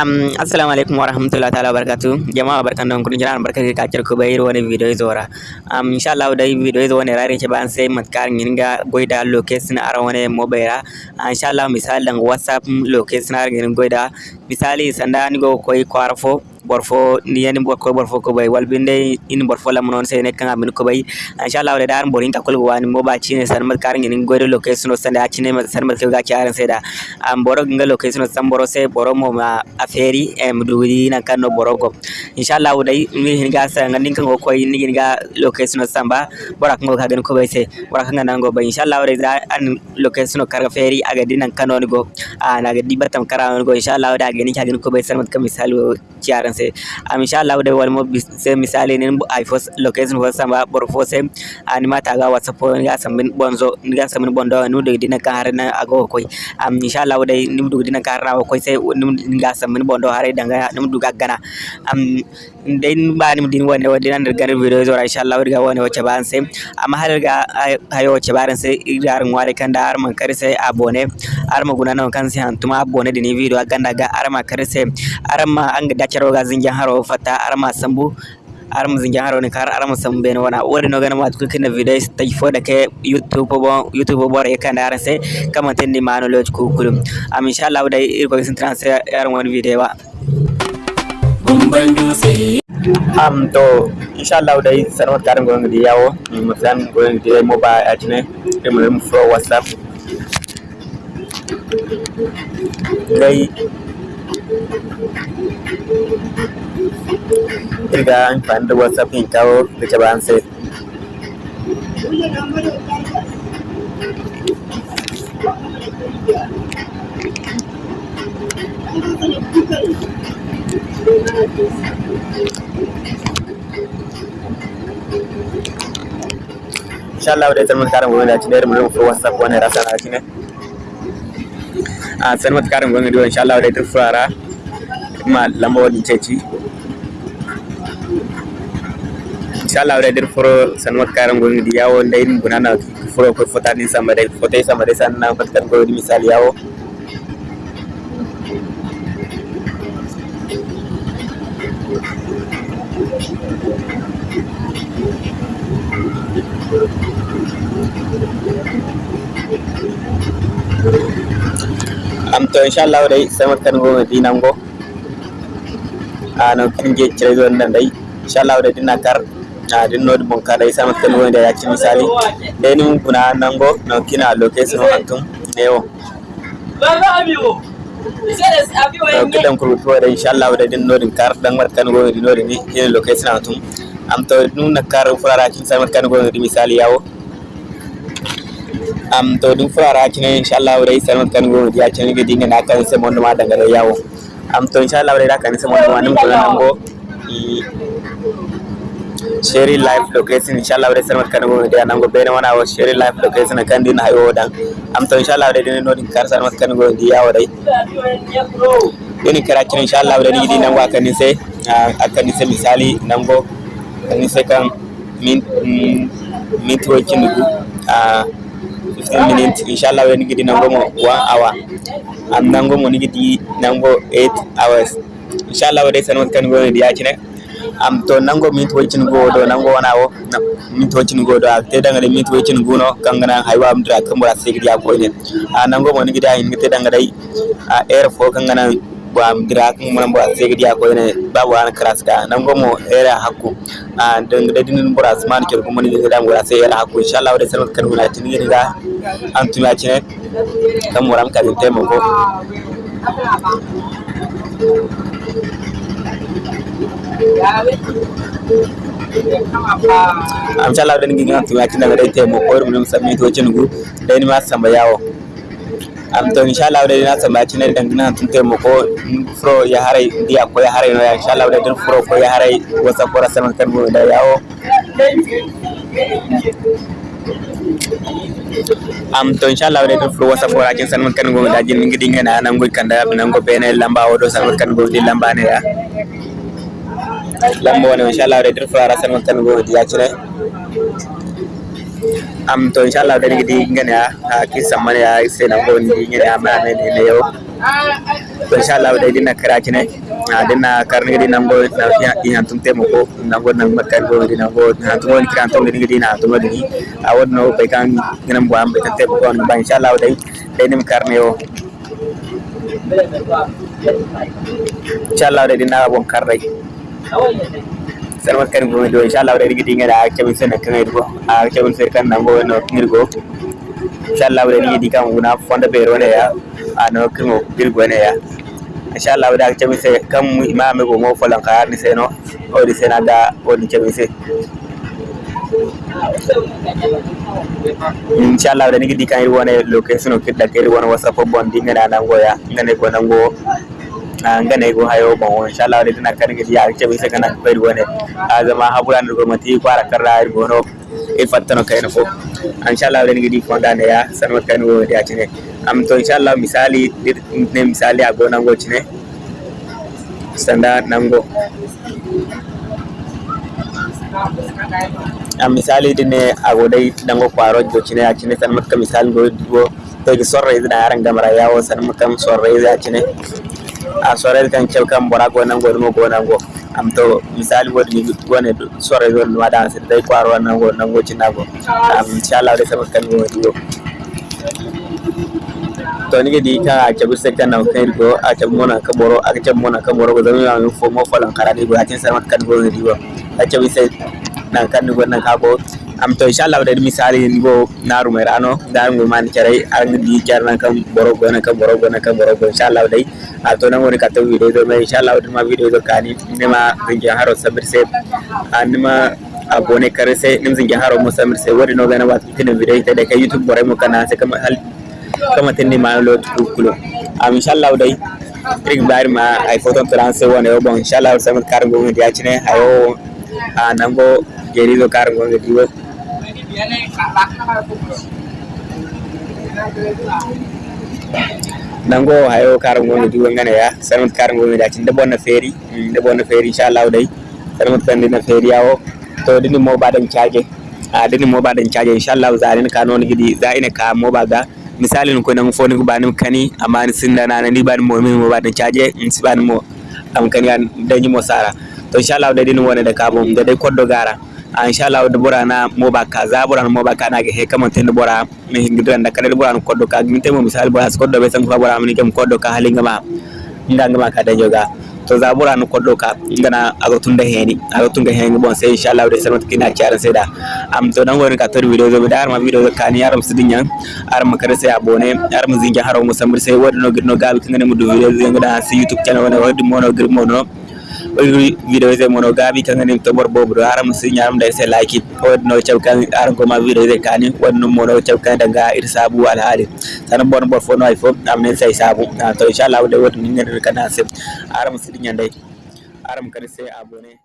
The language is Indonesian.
Um, assalamu alaikum wa rahmatullahi ta'ala barakatu jama'a barkan da kun jira barka ka kacir ku bayar wani video zora um insha Allah da video zo wani rare ce ban sai matkar nginga goida location ara wani mobile insha Allah misalan whatsapp location ara ngin goida. Misali sanda ni go koy kwarfo borfo ni yani bor ko borfo ko bay. Wal binde in borfo lam non sene kan amin ko bay. Inshallah wala dar borin ka kulgo wani mo ba chine san mat kar ngin goyde location san da chine san mat ga charan seda am boro nga location san boro se boro mo ma aferi em dudi na kan no boro go. Inshallah dai ni hin ga san ngin kan ko ni ga location san ba bora kan ga gan ko bay se bora kan nan go bay. Inshallah wala da an location kar feri aga dinan kan no go. Ana ga dibatam kara go. Inshallah da ga ni gan ko bay san mat misali charan kan se am inshallah de wal mo se misali nin ay fos location fos samba bor fose ani mata ga whatsapp ga sambin bonzo ga sambin bondo nu de dina ka har na ago koy am inshallah de nim du dina ka rawo koy se nim ga sambin bondo hare danga nim du ga gana. Am den ba nim din wonde wonde nan gar video zo inshallah ga woni wacce ban se amma har ga hayo wacce baran se igar ngware kan da arman kar se abone. Arma guna non kan se antuma abone dini video ganda ga arma kar se. Arma zingin haro fata arma sambu arma zingin haro ne kar arma sambu ben wana. Wori no gana mat kukina video ta fo da ke youtube bo youtube bo re kan dar se kama tendi mano loj ku kulum am inshallah dai irko sin transfer yaran wani video ba. Am to inshallah dai sanwat karam go ngidi yawo mutan go ngidi mobile atine dem fro whatsapp. Dai riga amfani da whatsapp in kawo da ke bayan sai insha Allah dai tarmin karin gwamnati da ci da mu rufe whatsapp wani rasa na ci ne a san mata karin gwamnati insha Allah dai turfara ma lamba wani ceci inshallah wala der foro san wat karam go ngi yawo ndey ni bunana foro ko fota ni sama dai fota sama dai san na fat kan go di misal yawo am to inshallah dai sama kan go. Di nango ano kin je cire zo nan dai inshallah dai dina kar adinno bon kala isa mat kan wonde ya cimi deni mun kuna nango no kina location antum newo baba amiwo kiɗan kurutore inchallah waɗa ɗin noɗin kar ɗan wat kan gonɗi noɗi ni ene location antum am to ɗumna kar furarakin sal wat kan gonɗi misali yawo am to ɗum furarakin inchallah waɗa sal wat kan gonɗi ya cini gedi ngana kan se mondo ma dangare yawo am to inchallah waɗa kan se mondo ma nim to sheri live location inshallah wadai sarmat kan go dia nango bene wana wa sheri live location kan din hayo dan am to inshallah wadai din no din kar sarmat kan go dia wadai ini kara kin inshallah wadai ni din nango akan ni sai akan ni sai misali nango kan ni sai kan min min to kin du a 15 minutes. Inshallah wadai ni gidi nango mo 1 hour. Am nango mo ni gidi nango 8 hours. Inshallah wadai sarmat kan go dia kine am to nango mit wajin go do nango wana wo mit wajin go do te dangare mit wajin guno kangana haywa am dra kambo asigi ya ko ne a nango mon gida in te dangare a air fo kangana bo am dra kan mon bo asigi ko ne babu an kras ka. Nango mo era hakku a dangare dinin bo asman kel ko mon gida mo asigi ya hakku insha Allah da kan wala tin gida an tuma cine kan moram ka taimako am sha Allah dan gin am tuma kin daga dai mo ko mun sami to cin gu dai ma samba yawo am to insha Allah dai na samba kin dan gin tun taimo ko fro ya hare dia ko ya hare no ya insha Allah dai dan fro ko ya hare wasa ko rasan kan go da yawo am to inshallah wade to flo wasa fora kin san kan go da jin ngi dinga na nan go kanda nan go bene lamba wodo san kan go di lamba ne ya lamba wani inshallah wade to fora san kan go di ya. Cire am to inshallah wade ngi dinga ne ya ki samman ya sai nan go ni dinga ne amma ne ne yau to inshallah dai dinna karacine a dinna karni gidi nango na i hantum temo ko nango nang makkan go gidi nango hantum woni kan to gidi na hantum gidi a wonno be kan ginam bo ambe tan temo ko ba inshallah dai dai nim karni o inshallah dai dinna bon karrai ಸರ್ವಕ್ಕನಿಗೂ ಇದು ವಿಶಾಲ್ ಅವರಿಗೆ ಟೀಂಗರ ಆಕ್ಷೇಪಿಸಿ ನಕ್ಕನಿರ್ಗು ಆಕ್ಷೇಪನ್ ಸೇರ್ಕ ನಂಗು ನೊಕ್ಕಿರ್ಗು ವಿಶಾಲ್ ಅವರಿಗೆ ಇದೀಗ ಮುಗುನ ಫೋನ್ ಬೇರೋನೆಯ ಆ ನೊಕ್ಕಿ ಒಪ್ಪಿರ್ಗೋನೆಯ ವಿಶಾಲ್ ಅವರ ಆಕ್ಷೇಪಿಸಿ ಕಮ್ ಇಮಾಮಿಗೂ ಮೋ ಫಲಂ ಕಾರ್ನಿಸೇನೋ ಓಡಿಸೇನಾದ ಓಡಿಚೇಪಿಸಿ inshallah da nake dikan irwana location okidda kai irwana wasa fobon dingana nan goya ngane ko nan go ganai go hayo bon insha Allah dai tana kan gidi ya ce bisa kana bai wani azama haburan go mati kwara karra go no e fattano kayno ko insha Allah dai gidi ko da ya san wat kayno ya tine am to insha Allah misali ne misali a gonan go tine standard nango a misali dine agodai dango kwaro go chine ya acine san matka misali go go to gi sorre izna aran gamara yawo san makam sorre izna acine a sorre kan cew kam bora go nango mo go nango am to misali wodi wone sore don wada sai dai kwaro nan go nan go cinago am inshallah da sama kan wodi yo to ni di ka a cabu sai kan nan kai go a cabu mona ka boro a cabu mona ka boro go zama yan fo mo falan karani go a tin sama kan go wodi go. A cabu sai nan kan go nan ka go am to inshallah wadde misali go naru mai rano da ngol man carai an di carna kam borogo na kam borogo na kam borogo inshallah wadde a to nan woni ka to video do mai inshallah wadde ma video do kani nema zingi haro sabir se anima abone kare se nim zingi haro mo samir se wadi no gana wat tin video ta da ka youtube bore mo kana se kam hal kama tin ni ma lo kulo am inshallah wadde rig bar ma ay photo transfer wona yo bon inshallah samir kar go ngi yacine ayo a nango gerido kar go ngi diwo nango hayo karan gonga diwo ngane ya. Sanut karan gonga da cin da bonna feri da bonna feri insha Allah dai sanut kan dina feri yawo to dini mo badan caje a dini mo badan caje insha Allah zarin ka non gidi za ina ka mo baga misalin ko nan foni ko banim kani amma ni sinda na ni ban mo min mo badan caje in si ban mo am kani an danyi mo sara to insha Allah dai dini wona da ka mo da dai koddo gara inshallah da bora na moba ka za bora na moba ka na ga he tin bora me hingidran da kare bora na koddo ka min mo misal bora koddo be san bora mi kam koddo ka halinga ma ndanga ma ka danjo to za bora na koddo ka ngana aga tunda heni aga tunga heni bon sai inshallah da sanat kina kiara sai da am to dan woni ka tor video zo dar ma video zo kani yaram sidinyan ar ma kare sai abone ar ma zinga haro mo samir sai wodno gidno gal gabi kangane mu do video ngada si youtube channel wona wodi mono gir mono video ze mono gabi kanga ni to bobro bro aram si nyam dai sai like wad no chaw kan aram ko ma video ze kani wad no mono chaw kan daga ir sabu al hali tan bon bor fo no ay fo am ne sai sabu to inshallah de wad ni ngani kana se aram si nyandai. Aram kan se abone